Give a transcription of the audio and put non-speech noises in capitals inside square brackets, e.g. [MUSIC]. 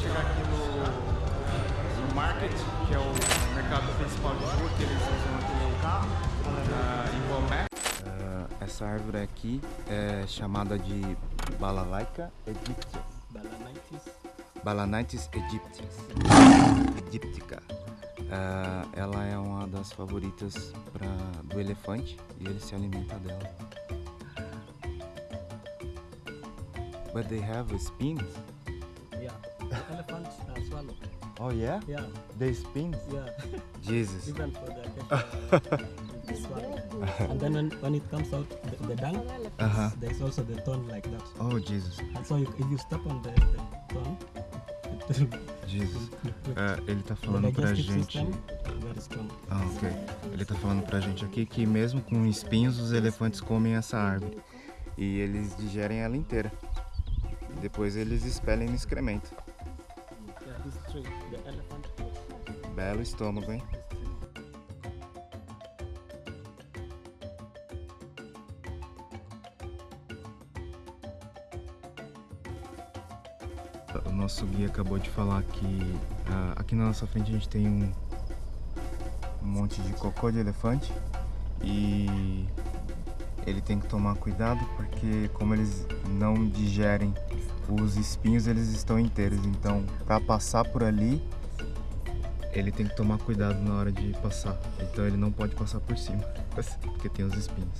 chegar aqui no, no market, que é o mercado principal de rua, que eles usam aqui o carro, uh, em Bomé. Uh, ah, essa árvore aqui é chamada de Balalaika egyptia. Balanaitis. Balanaitis egyptias. egyptica Uh, ah, ela é uma das favoritas pra, do elefante e ele se alimenta dela. But they have spins? Yeah. Elephants uh, swallow. Oh yeah? Yeah. They spins? Yeah. [LAUGHS] Jesus. Even for the. [LAUGHS] And then when, when it comes out, the, the dung, Uh-huh. there's also the thorn like that. Oh Jesus. And so you, if you step on the, the thorn, [LAUGHS] it will Jesus. É, ele tá the falando pra gente. Ah, ok. Ele tá falando pra gente aqui que mesmo com espinhos os elefantes comem essa árvore. E eles digerem ela inteira. Depois eles expelem no excremento. Belo estômago, hein? O nosso guia acabou de falar que ah, aqui na nossa frente a gente tem um, um monte de cocô de elefante e ele tem que tomar cuidado porque como eles não digerem os espinhos eles estão inteiros, então para passar por ali ele tem que tomar cuidado na hora de passar. Então ele não pode passar por cima, [LAUGHS] porque tem os espinhos.